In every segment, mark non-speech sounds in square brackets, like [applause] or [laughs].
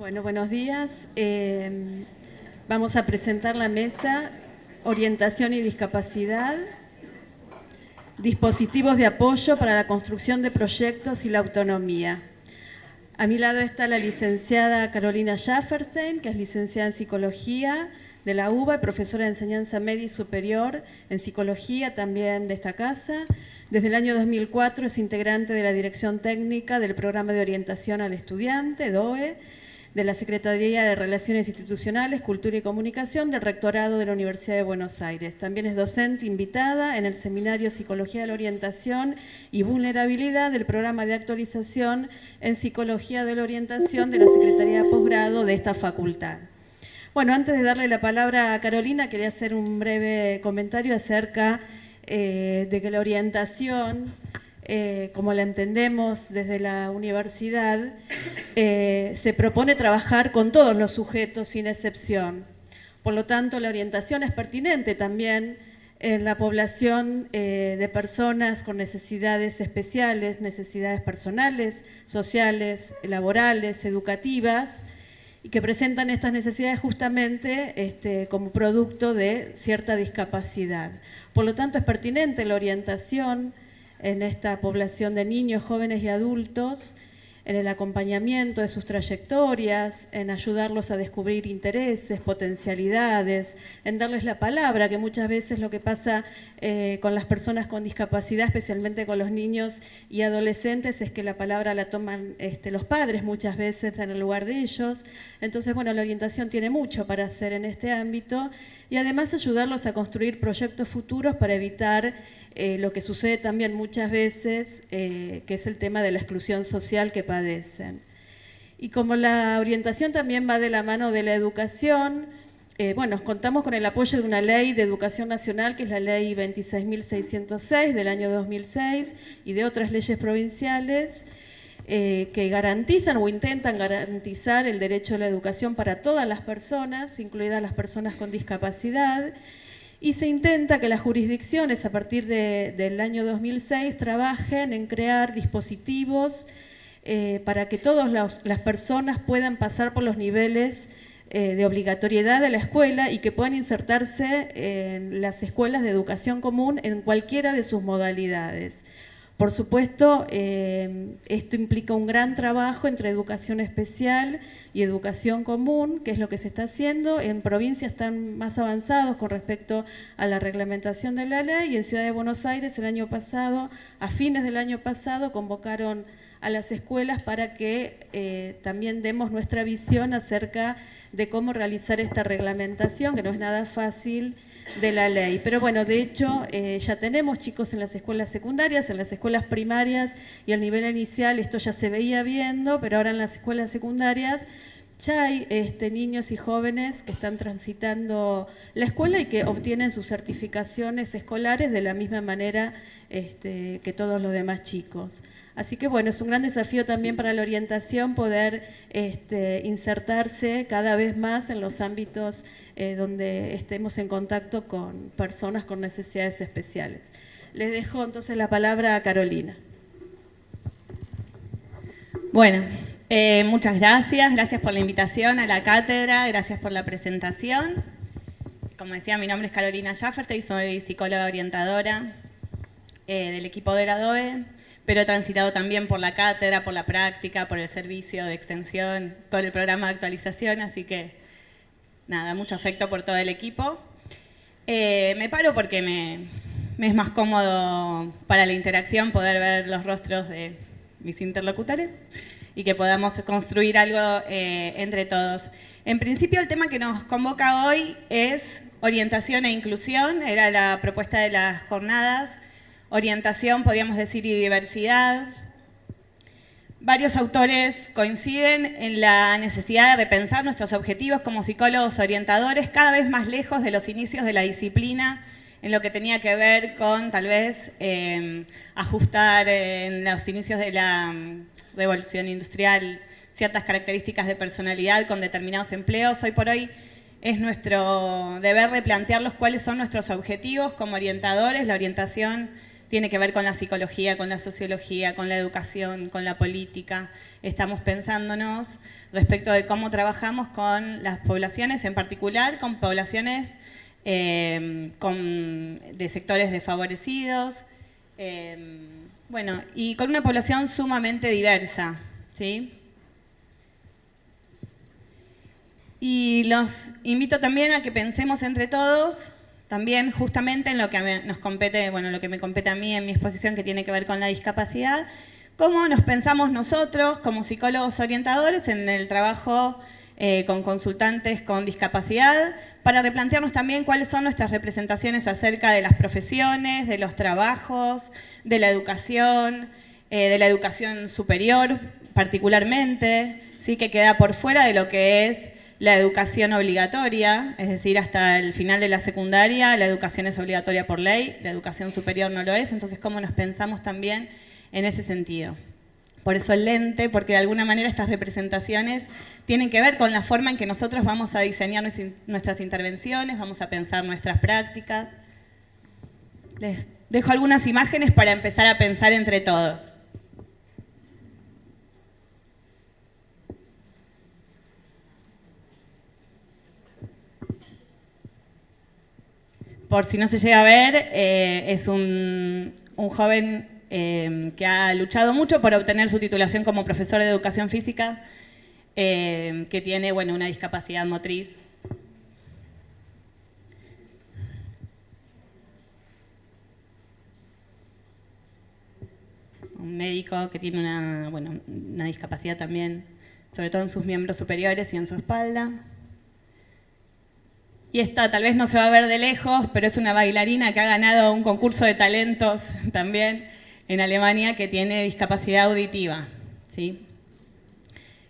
Bueno, buenos días. Eh, vamos a presentar la mesa Orientación y Discapacidad, dispositivos de apoyo para la construcción de proyectos y la autonomía. A mi lado está la licenciada Carolina Schafferstein, que es licenciada en Psicología de la UBA y profesora de enseñanza media y superior en Psicología también de esta casa. Desde el año 2004 es integrante de la Dirección Técnica del Programa de Orientación al Estudiante, DOE, de la Secretaría de Relaciones Institucionales, Cultura y Comunicación del Rectorado de la Universidad de Buenos Aires. También es docente invitada en el Seminario Psicología de la Orientación y Vulnerabilidad del Programa de Actualización en Psicología de la Orientación de la Secretaría de Posgrado de esta facultad. Bueno, antes de darle la palabra a Carolina, quería hacer un breve comentario acerca eh, de que la orientación eh, como la entendemos desde la universidad, eh, se propone trabajar con todos los sujetos sin excepción. Por lo tanto, la orientación es pertinente también en la población eh, de personas con necesidades especiales, necesidades personales, sociales, laborales, educativas, y que presentan estas necesidades justamente este, como producto de cierta discapacidad. Por lo tanto, es pertinente la orientación en esta población de niños, jóvenes y adultos, en el acompañamiento de sus trayectorias, en ayudarlos a descubrir intereses, potencialidades, en darles la palabra, que muchas veces lo que pasa eh, con las personas con discapacidad, especialmente con los niños y adolescentes, es que la palabra la toman este, los padres muchas veces en el lugar de ellos. Entonces, bueno, la orientación tiene mucho para hacer en este ámbito y además ayudarlos a construir proyectos futuros para evitar eh, lo que sucede también muchas veces, eh, que es el tema de la exclusión social que padecen. Y como la orientación también va de la mano de la educación, eh, bueno, contamos con el apoyo de una ley de educación nacional, que es la ley 26.606 del año 2006, y de otras leyes provinciales, que garantizan o intentan garantizar el derecho a la educación para todas las personas, incluidas las personas con discapacidad, y se intenta que las jurisdicciones a partir del año 2006 trabajen en crear dispositivos eh, para que todas las personas puedan pasar por los niveles eh, de obligatoriedad de la escuela y que puedan insertarse en las escuelas de educación común en cualquiera de sus modalidades. Por supuesto, eh, esto implica un gran trabajo entre educación especial y educación común, que es lo que se está haciendo. En provincias están más avanzados con respecto a la reglamentación de la ley y en Ciudad de Buenos Aires el año pasado, a fines del año pasado, convocaron a las escuelas para que eh, también demos nuestra visión acerca de cómo realizar esta reglamentación, que no es nada fácil, de la ley. Pero bueno, de hecho eh, ya tenemos chicos en las escuelas secundarias, en las escuelas primarias y al nivel inicial esto ya se veía viendo, pero ahora en las escuelas secundarias ya hay este, niños y jóvenes que están transitando la escuela y que obtienen sus certificaciones escolares de la misma manera este, que todos los demás chicos. Así que bueno, es un gran desafío también para la orientación poder este, insertarse cada vez más en los ámbitos eh, donde estemos en contacto con personas con necesidades especiales. Les dejo entonces la palabra a Carolina. Bueno, eh, muchas gracias, gracias por la invitación a la cátedra, gracias por la presentación. Como decía, mi nombre es Carolina Schaffer y soy psicóloga orientadora eh, del equipo de la DOE, pero he transitado también por la cátedra, por la práctica, por el servicio de extensión, por el programa de actualización, así que nada, mucho afecto por todo el equipo. Eh, me paro porque me, es más cómodo para la interacción poder ver los rostros de mis interlocutores y que podamos construir algo eh, entre todos. En principio el tema que nos convoca hoy es orientación e inclusión, era la propuesta de las jornadas, orientación podríamos decir y diversidad, Varios autores coinciden en la necesidad de repensar nuestros objetivos como psicólogos orientadores cada vez más lejos de los inicios de la disciplina en lo que tenía que ver con tal vez em, ajustar en los inicios de la mm, revolución industrial ciertas características de personalidad con determinados empleos. Hoy por hoy es nuestro deber replantearlos cuáles son nuestros objetivos como orientadores. La orientación tiene que ver con la psicología, con la sociología, con la educación, con la política. Estamos pensándonos respecto de cómo trabajamos con las poblaciones, en particular con poblaciones eh, de sectores desfavorecidos, eh, bueno, y con una población sumamente diversa, ¿sí? Y los invito también a que pensemos entre todos, también justamente en lo que nos compete, bueno, lo que me compete a mí en mi exposición que tiene que ver con la discapacidad, cómo nos pensamos nosotros como psicólogos orientadores en el trabajo eh, con consultantes con discapacidad, para replantearnos también cuáles son nuestras representaciones acerca de las profesiones, de los trabajos, de la educación, eh, de la educación superior particularmente, ¿sí? que queda por fuera de lo que es la educación obligatoria, es decir, hasta el final de la secundaria la educación es obligatoria por ley, la educación superior no lo es, entonces cómo nos pensamos también en ese sentido. Por eso el lente, porque de alguna manera estas representaciones tienen que ver con la forma en que nosotros vamos a diseñar nuestras intervenciones, vamos a pensar nuestras prácticas. Les dejo algunas imágenes para empezar a pensar entre todos. Por si no se llega a ver, eh, es un, joven eh, que ha luchado mucho por obtener su titulación como profesor de educación física, eh, que tiene bueno, una discapacidad motriz un médico que tiene una, bueno, una discapacidad también, sobre todo en sus miembros superiores y en su espalda. Y esta tal vez no se va a ver de lejos, pero es una bailarina que ha ganado un concurso de talentos [laughs] también en Alemania que tiene discapacidad auditiva. ¿sí?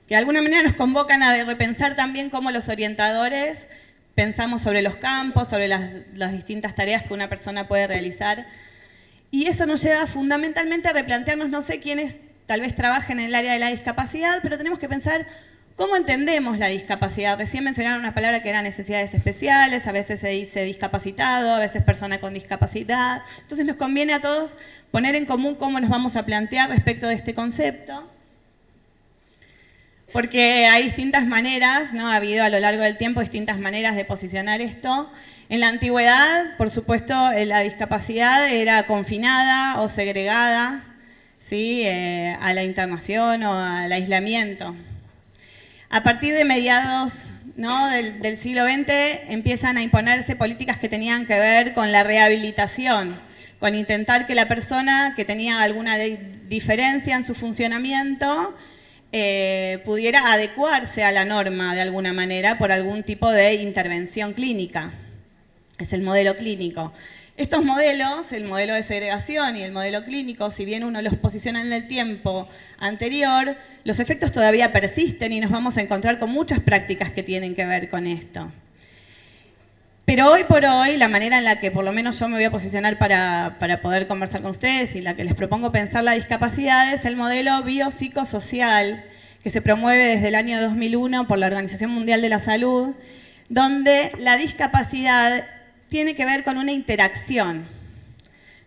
Que de alguna manera nos convocan a repensar también cómo los orientadores pensamos sobre los campos, sobre las, las distintas tareas que una persona puede realizar y eso nos lleva fundamentalmente a replantearnos, no sé quiénes tal vez trabajen en el área de la discapacidad, pero tenemos que pensar cómo entendemos la discapacidad. Recién mencionaron una palabra que eran necesidades especiales, a veces se dice discapacitado, a veces persona con discapacidad. Entonces nos conviene a todos poner en común cómo nos vamos a plantear respecto de este concepto. Porque hay distintas maneras, ¿no? ha habido a lo largo del tiempo distintas maneras de posicionar esto. En la antigüedad, por supuesto, eh, la discapacidad era confinada o segregada ¿sí? Eh, a la internación o al aislamiento. A partir de mediados del, siglo XX empiezan a imponerse políticas que tenían que ver con la rehabilitación, con intentar que la persona que tenía alguna diferencia en su funcionamiento eh, pudiera adecuarse a la norma de alguna manera por algún tipo de intervención clínica es el modelo clínico. Estos modelos, el modelo de segregación y el modelo clínico, si bien uno los posiciona en el tiempo anterior, los efectos todavía persisten y nos vamos a encontrar con muchas prácticas que tienen que ver con esto. Pero hoy por hoy, la manera en la que por lo menos yo me voy a posicionar para, para poder conversar con ustedes y la que les propongo pensar la discapacidad es el modelo biopsicosocial que se promueve desde el año 2001 por la Organización Mundial de la Salud, donde la discapacidad tiene que ver con una interacción.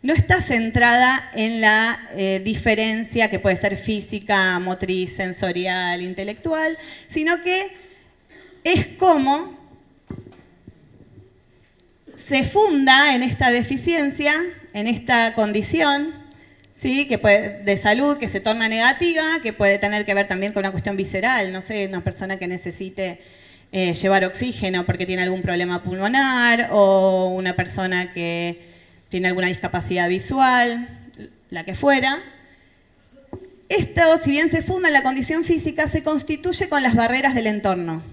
No está centrada en la eh, diferencia que puede ser física, motriz, sensorial, intelectual, sino que es como se funda en esta deficiencia, en esta condición, ¿sí? que puede, de salud que se torna negativa, que puede tener que ver también con una cuestión visceral, no sé, una persona que necesite eh, llevar oxígeno porque tiene algún problema pulmonar o una persona que tiene alguna discapacidad visual, la que fuera. Esto, si bien se funda en la condición física, se constituye con las barreras del entorno.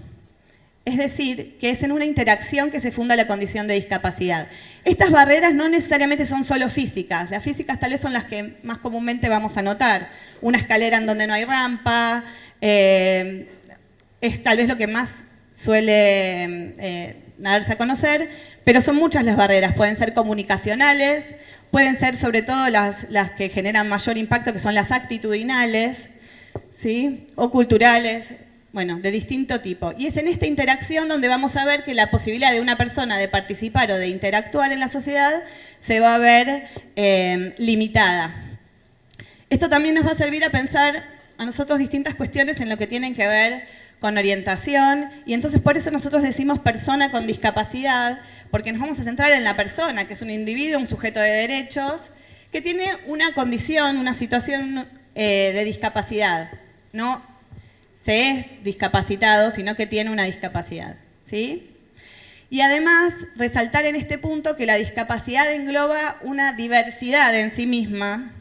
Es decir, que es en una interacción que se funda la condición de discapacidad. Estas barreras no necesariamente son solo físicas. Las físicas tal vez son las que más comúnmente vamos a notar. Una escalera en donde no hay rampa, eh, es tal vez lo que más suele eh, darse a conocer, pero son muchas las barreras, pueden ser comunicacionales, pueden ser sobre todo las, las que generan mayor impacto, que son las actitudinales, ¿sí? o culturales, bueno, de distinto tipo. Y es en esta interacción donde vamos a ver que la posibilidad de una persona de participar o de interactuar en la sociedad se va a ver eh, limitada. Esto también nos va a servir a pensar a nosotros distintas cuestiones en lo que tienen que ver con orientación, y entonces por eso nosotros decimos persona con discapacidad, porque nos vamos a centrar en la persona, que es un individuo, un sujeto de derechos, que tiene una condición, una situación eh, de discapacidad. No se es discapacitado, sino que tiene una discapacidad. ¿sí? Y además, resaltar en este punto que la discapacidad engloba una diversidad en sí misma,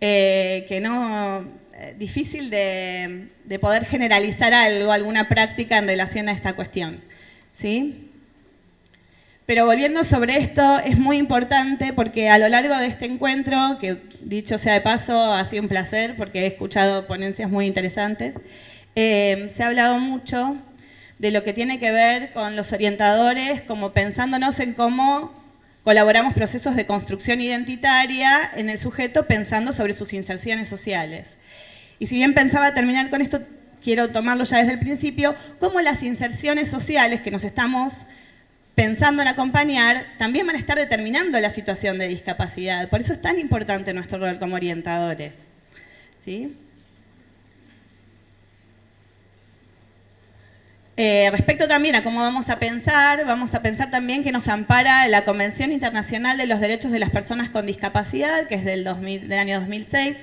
eh, que no difícil de, poder generalizar algo, alguna práctica en relación a esta cuestión. ¿sí? Pero volviendo sobre esto, es muy importante porque a lo largo de este encuentro, que dicho sea de paso, ha sido un placer porque he escuchado ponencias muy interesantes, eh, se ha hablado mucho de lo que tiene que ver con los orientadores, como pensándonos en cómo colaboramos procesos de construcción identitaria en el sujeto pensando sobre sus inserciones sociales. Y si bien pensaba terminar con esto, quiero tomarlo ya desde el principio, cómo las inserciones sociales que nos estamos pensando en acompañar también van a estar determinando la situación de discapacidad. Por eso es tan importante nuestro rol como orientadores. ¿Sí? Eh, respecto también a cómo vamos a pensar, vamos a pensar también que nos ampara la Convención Internacional de los Derechos de las Personas con Discapacidad, que es del, del año 2006.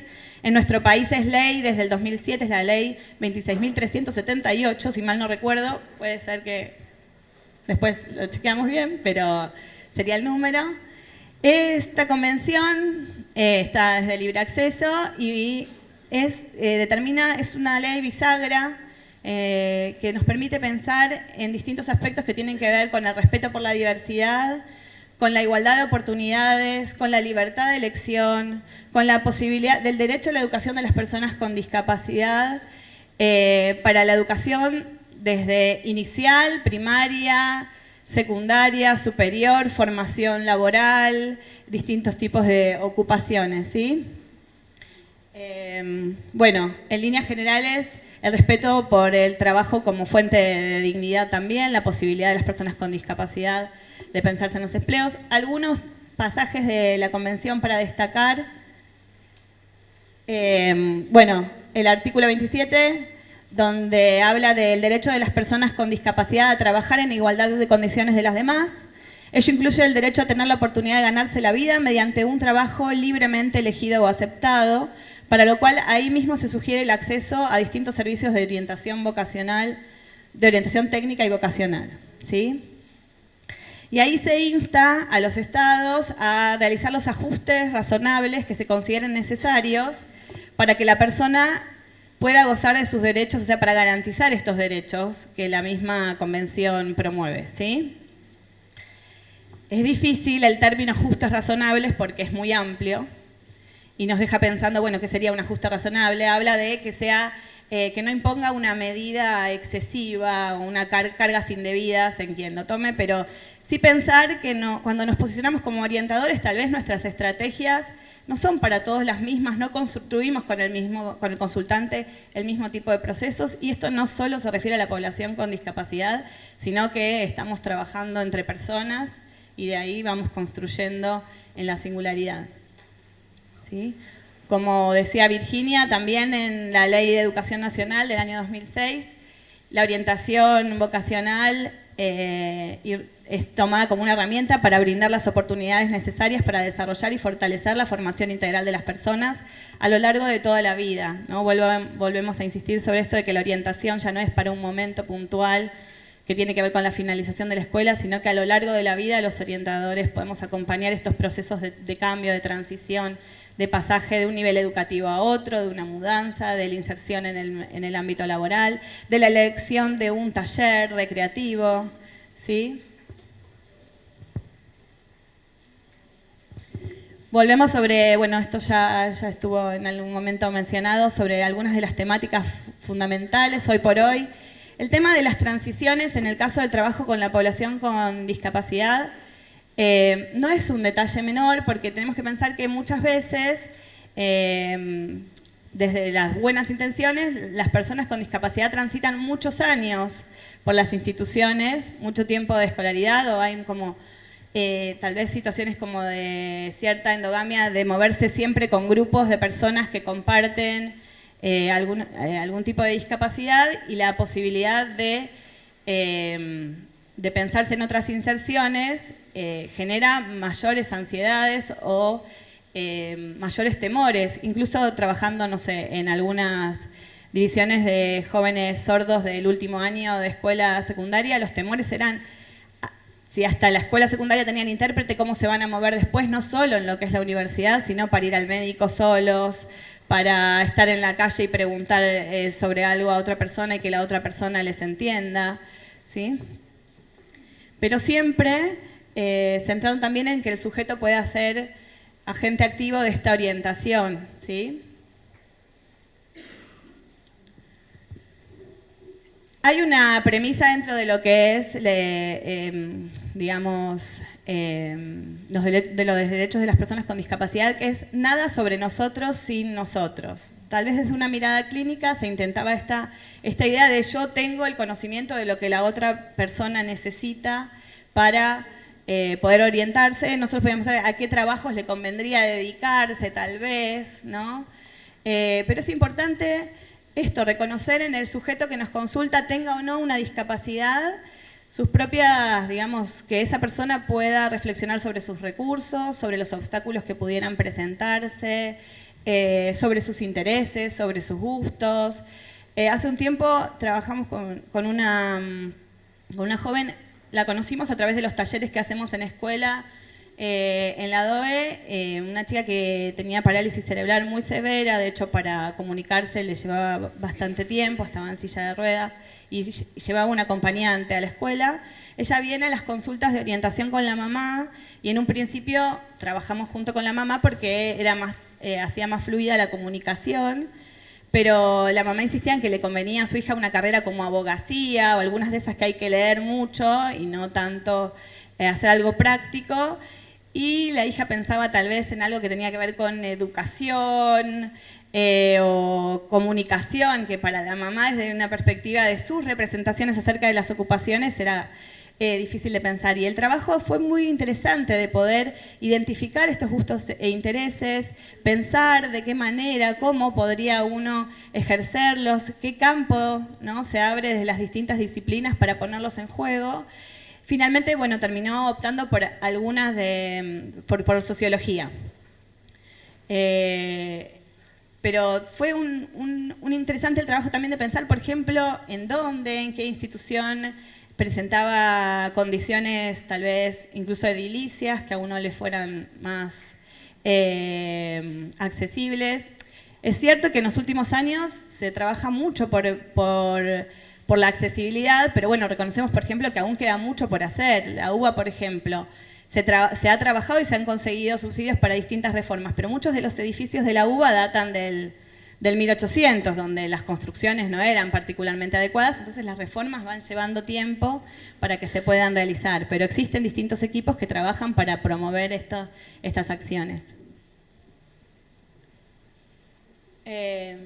En nuestro país es ley, desde el 2007 es la ley 26.378, si mal no recuerdo, puede ser que después lo chequeamos bien, pero sería el número. Esta convención eh, está desde libre acceso y es, eh, determina, es una ley bisagra eh, que nos permite pensar en distintos aspectos que tienen que ver con el respeto por la diversidad, con la igualdad de oportunidades, con la libertad de elección, con la posibilidad del derecho a la educación de las personas con discapacidad, eh, para la educación desde inicial, primaria, secundaria, superior, formación laboral, distintos tipos de ocupaciones. ¿sí? Eh, bueno, en líneas generales el respeto por el trabajo como fuente de dignidad también, la posibilidad de las personas con discapacidad de pensarse en los empleos. Algunos pasajes de la convención para destacar. Eh, bueno, el artículo 27, donde habla del derecho de las personas con discapacidad a trabajar en igualdad de condiciones de las demás. Ello incluye el derecho a tener la oportunidad de ganarse la vida mediante un trabajo libremente elegido o aceptado, para lo cual ahí mismo se sugiere el acceso a distintos servicios de orientación vocacional, de orientación técnica y vocacional. ¿sí? Y ahí se insta a los estados a realizar los ajustes razonables que se consideren necesarios para que la persona pueda gozar de sus derechos, o sea, para garantizar estos derechos que la misma convención promueve. ¿sí? Es difícil el término ajustes razonables porque es muy amplio, y nos deja pensando, bueno, ¿qué sería un ajuste razonable? Habla de que sea eh, que no imponga una medida excesiva o una cargas indebidas en quien lo tome, pero sí pensar que cuando nos posicionamos como orientadores, tal vez nuestras estrategias no son para todos las mismas, no construimos con el, mismo, con el consultante el mismo tipo de procesos y esto no solo se refiere a la población con discapacidad, sino que estamos trabajando entre personas y de ahí vamos construyendo en la singularidad. Como decía Virginia, también en la Ley de Educación Nacional del año 2006, la orientación vocacional eh, es tomada como una herramienta para brindar las oportunidades necesarias para desarrollar y fortalecer la formación integral de las personas a lo largo de toda la vida. ¿no? volvemos a insistir sobre esto de que la orientación ya no es para un momento puntual que tiene que ver con la finalización de la escuela, sino que a lo largo de la vida los orientadores podemos acompañar estos procesos de cambio, de transición, de pasaje de un nivel educativo a otro, de una mudanza, de la inserción en el, ámbito laboral, de la elección de un taller recreativo, ¿sí? Volvemos sobre, bueno, esto ya, ya estuvo en algún momento mencionado, sobre algunas de las temáticas fundamentales hoy por hoy. El tema de las transiciones en el caso del trabajo con la población con discapacidad eh, no es un detalle menor porque tenemos que pensar que muchas veces eh, desde las buenas intenciones, las personas con discapacidad transitan muchos años por las instituciones, mucho tiempo de escolaridad o hay como eh, tal vez situaciones como de cierta endogamia, de moverse siempre con grupos de personas que comparten eh, algún, eh, algún, tipo de discapacidad y la posibilidad de, de pensarse en otras inserciones genera mayores ansiedades o mayores temores, incluso trabajando, no sé, en algunas divisiones de jóvenes sordos del último año de escuela secundaria, los temores eran si hasta la escuela secundaria tenían intérprete, cómo se van a mover después, no solo en lo que es la universidad, sino para ir al médico solos, para estar en la calle y preguntar eh, sobre algo a otra persona y que la otra persona les entienda. ¿sí? Pero siempre eh, centrado también en que el sujeto pueda ser agente activo de esta orientación. ¿sí? Hay una premisa dentro de lo que es, em, digamos, em, de los derechos de las personas con discapacidad, que es nada sobre nosotros sin nosotros. Tal vez desde una mirada clínica se intentaba esta, esta idea de yo tengo el conocimiento de lo que la otra persona necesita para eh, poder orientarse. Nosotros podíamos saber a qué trabajos le convendría dedicarse, tal vez, ¿no? Eh, pero es importante esto, reconocer en el sujeto que nos consulta tenga o no una discapacidad, sus propias, digamos, que esa persona pueda reflexionar sobre sus recursos, sobre los obstáculos que pudieran presentarse, eh, sobre sus intereses, sobre sus gustos. Eh, hace un tiempo trabajamos con, una, con una joven, la conocimos a través de los talleres que hacemos en escuela, eh, en la DOE, eh, una chica que tenía parálisis cerebral muy severa, de hecho para comunicarse le llevaba bastante tiempo, estaba en silla de ruedas y llevaba un acompañante a la escuela. Ella viene a las consultas de orientación con la mamá y en un principio trabajamos junto con la mamá porque era más, eh, hacía más fluida la comunicación, pero la mamá insistía en que le convenía a su hija una carrera como abogacía o algunas de esas que hay que leer mucho y no tanto hacer algo práctico y la hija pensaba tal vez en algo que tenía que ver con educación eh, o comunicación, que para la mamá desde una perspectiva de sus representaciones acerca de las ocupaciones era eh, difícil de pensar. Y el trabajo fue muy interesante de poder identificar estos gustos e intereses, pensar de qué manera, cómo podría uno ejercerlos, qué campo ¿no? se abre desde las distintas disciplinas para ponerlos en juego. Finalmente, bueno, terminó optando por algunas de, por, sociología. Eh, pero fue un, interesante el trabajo también de pensar, por ejemplo, en dónde, en qué institución presentaba condiciones tal vez incluso edilicias que a uno le fueran más eh, accesibles. Es cierto que en los últimos años se trabaja mucho por la accesibilidad, pero bueno, reconocemos, por ejemplo, que aún queda mucho por hacer. La UBA, por ejemplo, se, ha trabajado y se han conseguido subsidios para distintas reformas, pero muchos de los edificios de la UBA datan del, 1800, donde las construcciones no eran particularmente adecuadas, entonces las reformas van llevando tiempo para que se puedan realizar, pero existen distintos equipos que trabajan para promover estas acciones. Eh,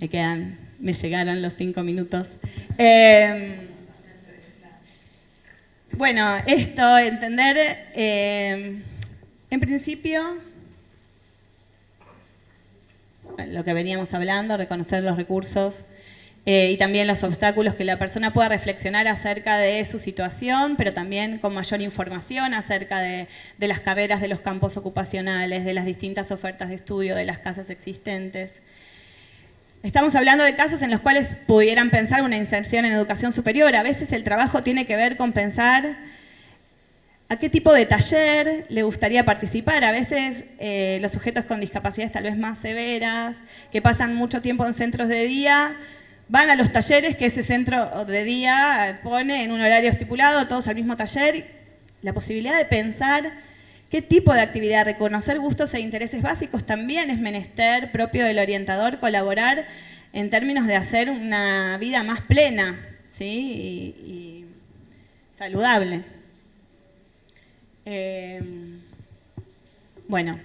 me quedan me llegaron los cinco minutos. Em, bueno, esto, entender, em, en principio, lo que veníamos hablando, reconocer los recursos eh, y también los obstáculos que la persona pueda reflexionar acerca de su situación, pero también con mayor información acerca de, de las carreras de los campos ocupacionales, de las distintas ofertas de estudio, de las casas existentes. Estamos hablando de casos en los cuales pudieran pensar una inserción en educación superior. A veces el trabajo tiene que ver con pensar a qué tipo de taller le gustaría participar. A veces eh, los sujetos con discapacidades tal vez más severas, que pasan mucho tiempo en centros de día, van a los talleres que ese centro de día pone en un horario estipulado, todos al mismo taller. La posibilidad de pensar ¿Qué tipo de actividad? Reconocer gustos e intereses básicos también es menester propio del orientador, colaborar en términos de hacer una vida más plena ¿sí? y, saludable. Eh, bueno,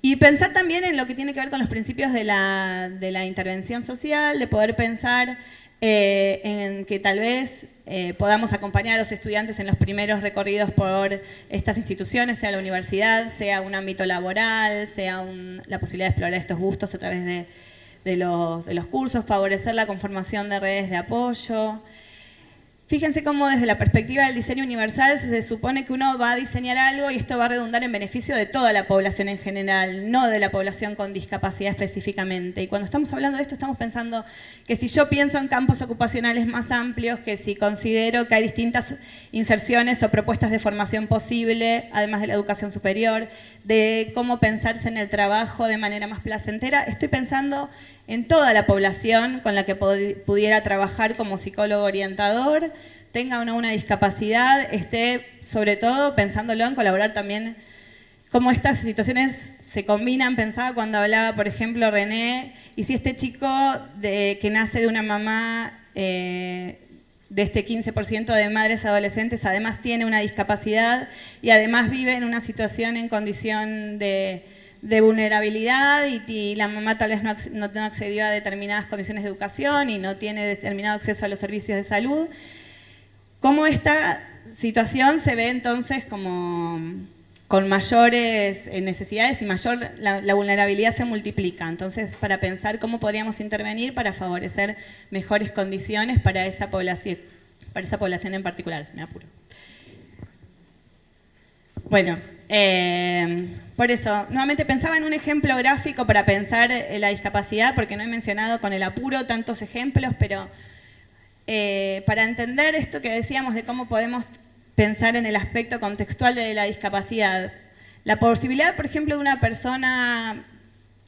Y pensar también en lo que tiene que ver con los principios de la, de la intervención social, de poder pensar eh, en que tal vez eh, podamos acompañar a los estudiantes en los primeros recorridos por estas instituciones, sea la universidad, sea un ámbito laboral, sea la posibilidad de explorar estos gustos a través de, de, los, de los cursos, favorecer la conformación de redes de apoyo, Fíjense cómo desde la perspectiva del diseño universal se supone que uno va a diseñar algo y esto va a redundar en beneficio de toda la población en general, no de la población con discapacidad específicamente. Y cuando estamos hablando de esto estamos pensando que si yo pienso en campos ocupacionales más amplios, que si considero que hay distintas inserciones o propuestas de formación posible, además de la educación superior, de cómo pensarse en el trabajo de manera más placentera, estoy pensando en toda la población con la que pudiera trabajar como psicólogo orientador, tenga o no una discapacidad, esté sobre todo pensándolo en colaborar también cómo estas situaciones se combinan. Pensaba cuando hablaba, por ejemplo, René, y si este chico que nace de una mamá eh, de este 15% de madres adolescentes además tiene una discapacidad y además vive en una situación en condición de de vulnerabilidad y, la mamá tal vez no, no, accedió a determinadas condiciones de educación y no tiene determinado acceso a los servicios de salud. ¿Cómo esta situación se ve entonces como con mayores eh, necesidades y mayor la, vulnerabilidad se multiplica? Entonces, para pensar cómo podríamos intervenir para favorecer mejores condiciones para esa población, para esa población en particular, me apuro. Bueno, eh, por eso, nuevamente pensaba en un ejemplo gráfico para pensar en la discapacidad, porque no he mencionado con el apuro tantos ejemplos, pero eh, para entender esto que decíamos de cómo podemos pensar en el aspecto contextual de la discapacidad, la posibilidad, por ejemplo, de una persona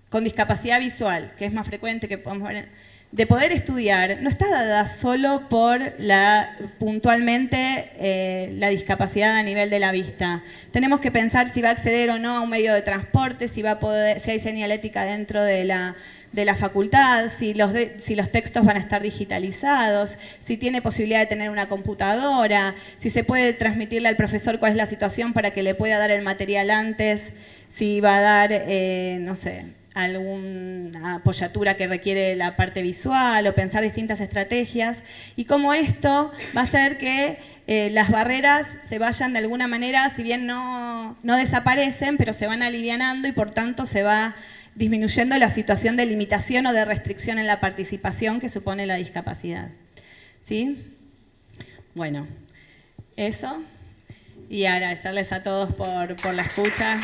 con discapacidad visual, que es más frecuente que podemos ver de poder estudiar no está dada solo por la, puntualmente eh, la discapacidad a nivel de la vista. Tenemos que pensar si va a acceder o no a un medio de transporte, si, va a poder, si hay señalética dentro de la, de la facultad, si los, si los textos van a estar digitalizados, si tiene posibilidad de tener una computadora, si se puede transmitirle al profesor cuál es la situación para que le pueda dar el material antes, si va a dar, eh, no sé, alguna apoyatura que requiere la parte visual o pensar distintas estrategias y cómo esto va a hacer que eh, las barreras se vayan de alguna manera, si bien no, no desaparecen, pero se van alivianando y por tanto se va disminuyendo la situación de limitación o de restricción en la participación que supone la discapacidad. ¿Sí? Bueno, eso. Y agradecerles a todos por, por la escucha.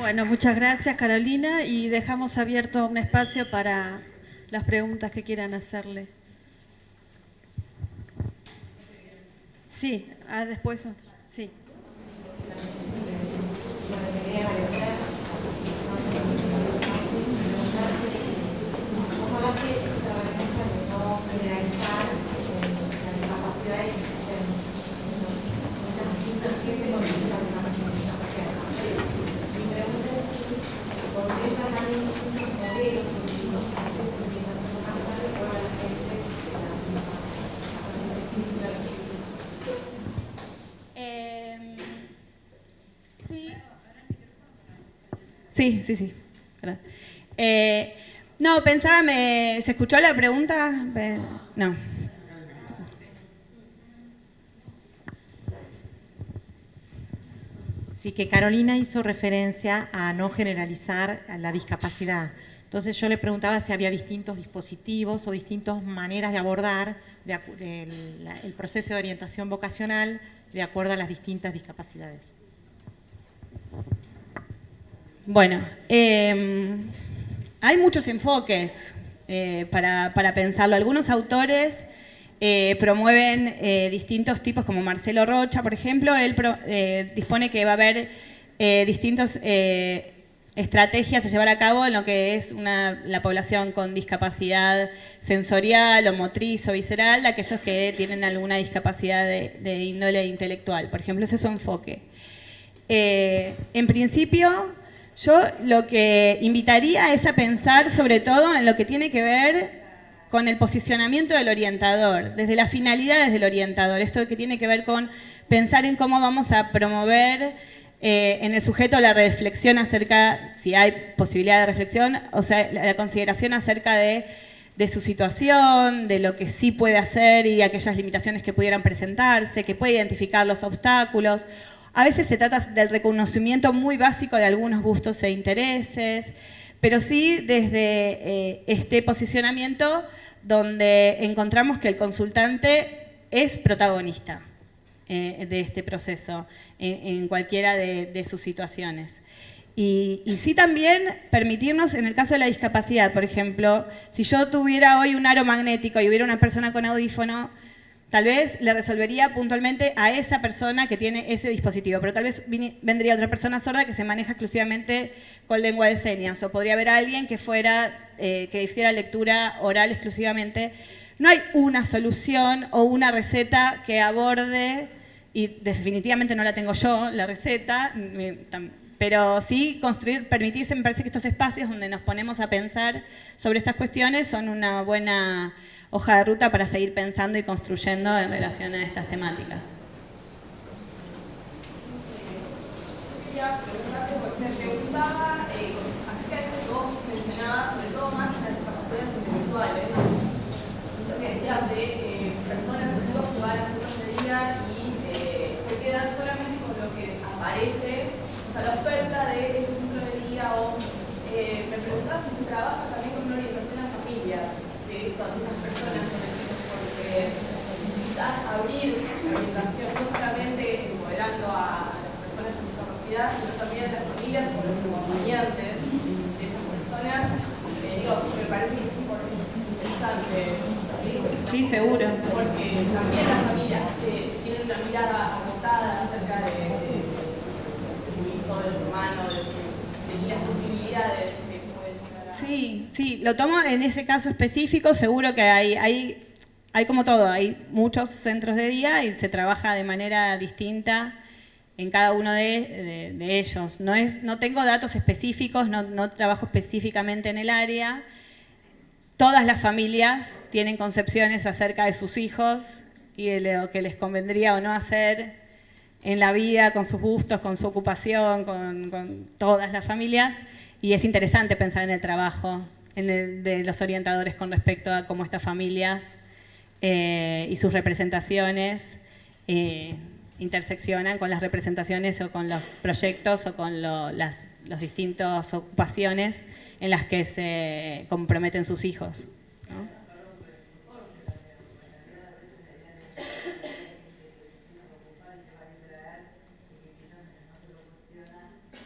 Bueno, muchas gracias Carolina y dejamos abierto un espacio para las preguntas que quieran hacerle. Sí, ah, después, sí. Sí, sí, sí. Eh, no, pensaba, me, ¿se escuchó la pregunta? No. Sí, que Carolina hizo referencia a no generalizar la discapacidad. Entonces yo le preguntaba si había distintos dispositivos o distintas maneras de abordar el proceso de orientación vocacional de acuerdo a las distintas discapacidades. Bueno, em, hay muchos enfoques eh, para, pensarlo. Algunos autores eh, promueven eh, distintos tipos, como Marcelo Rocha, por ejemplo, él dispone que va a haber distintas estrategias a llevar a cabo en lo que es la población con discapacidad sensorial o motriz o visceral, aquellos que tienen alguna discapacidad de, de índole intelectual. Por ejemplo, ese es su enfoque. en principio, yo lo que invitaría es a pensar sobre todo en lo que tiene que ver con el posicionamiento del orientador, desde las finalidades del orientador, esto que tiene que ver con pensar en cómo vamos a promover eh, en el sujeto la reflexión acerca, si hay posibilidad de reflexión, o sea, la, consideración acerca de, de, su situación, de lo que sí puede hacer y aquellas limitaciones que pudieran presentarse, que puede identificar los obstáculos. A veces se trata del reconocimiento muy básico de algunos gustos e intereses, pero sí desde eh, este posicionamiento donde encontramos que el consultante es protagonista eh, de este proceso en, cualquiera de, sus situaciones. Y, y, sí también permitirnos, en el caso de la discapacidad, por ejemplo, si yo tuviera hoy un aro magnético y hubiera una persona con audífono, Tal vez le resolvería puntualmente a esa persona que tiene ese dispositivo, pero tal vez vendría otra persona sorda que se maneja exclusivamente con lengua de señas, o podría haber alguien que fuera, eh, que hiciera lectura oral exclusivamente. No hay una solución o una receta que aborde, y definitivamente no la tengo yo, la receta, pero sí construir, permitirse, me parece que estos espacios donde nos ponemos a pensar sobre estas cuestiones son una buena hoja de ruta para seguir pensando y construyendo en relación a estas temáticas. Quería preguntarte, me preguntaba eh, acerca de que vos mencionabas, sobre todo más las discapacidades intelectuales, lo que decías de eh, personas, chicos que van a centros de día y eh, se quedan solamente con lo que aparece, o sea, la oferta de ese centro de día o eh, me preguntaba si se trabaja también con una orientación a familias esto a algunas personas porque quizás abrir la orientación no solamente modelando a, las personas con discapacidad, sino también a las familias o los acompañantes de esas personas, eh, digo, me parece que es interesante. ¿sí? sí, seguro. Porque también las familias eh, tienen una mirada agotada acerca de, de, de, su hijo, de su hermano, de, su, de las posibilidades Sí, sí, lo tomo en ese caso específico, seguro que hay, hay, hay como todo, hay muchos centros de día y se trabaja de manera distinta en cada uno de, ellos. No, es, no tengo datos específicos, no, no trabajo específicamente en el área. Todas las familias tienen concepciones acerca de sus hijos y de lo que les convendría o no hacer en la vida, con sus gustos, con su ocupación, con, todas las familias. Y es interesante pensar en el trabajo de los orientadores con respecto a cómo estas familias eh, y sus representaciones eh, interseccionan con las representaciones o con los proyectos o con las distintas ocupaciones en las que se comprometen sus hijos.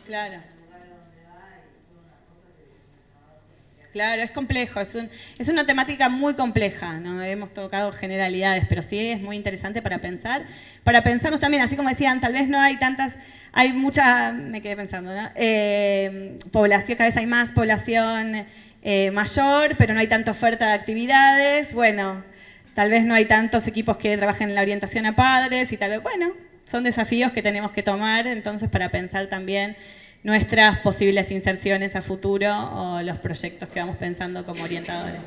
Claro. Claro, es complejo, es, una temática muy compleja, no hemos tocado generalidades, pero sí es muy interesante para pensar, para pensarnos también, así como decían, tal vez no hay tantas, hay mucha, me quedé pensando, ¿no? Eh, población, cada vez hay más población eh, mayor, pero no hay tanta oferta de actividades, bueno, tal vez no hay tantos equipos que trabajen en la orientación a padres y tal vez, bueno, son desafíos que tenemos que tomar entonces para pensar también nuestras posibles inserciones a futuro o los proyectos que vamos pensando como orientadores.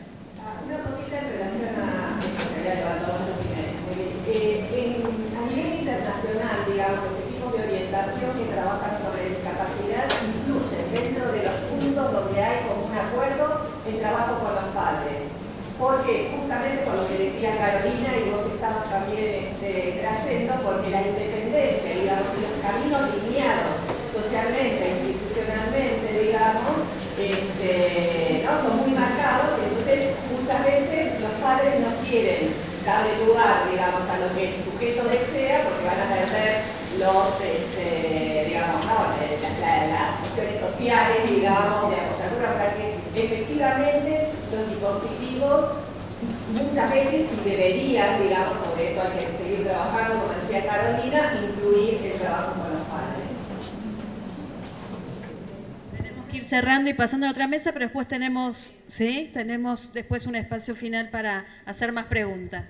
Una cosita en relación a nivel internacional, digamos, los equipos de orientación que trabajan sobre discapacidad incluyen dentro de los puntos donde hay como un acuerdo el trabajo con los padres. Porque justamente por lo que decía Carolina y vos estabas también este, trayendo, porque la independencia, digamos, y los caminos lineados socialmente, institucionalmente, digamos, este, ¿no? son muy marcados, entonces muchas veces los padres no quieren darle lugar, digamos, a lo que el sujeto desea, porque van a perder los, este, digamos, ¿no? las cuestiones digamos, de apoyatura, para que efectivamente los dispositivos muchas veces deberían, digamos, sobre esto hay que seguir trabajando, como decía Carolina, incluir el trabajo con los padres. ir cerrando y pasando a otra mesa, pero después tenemos, ¿sí? Tenemos después un espacio final para hacer más preguntas.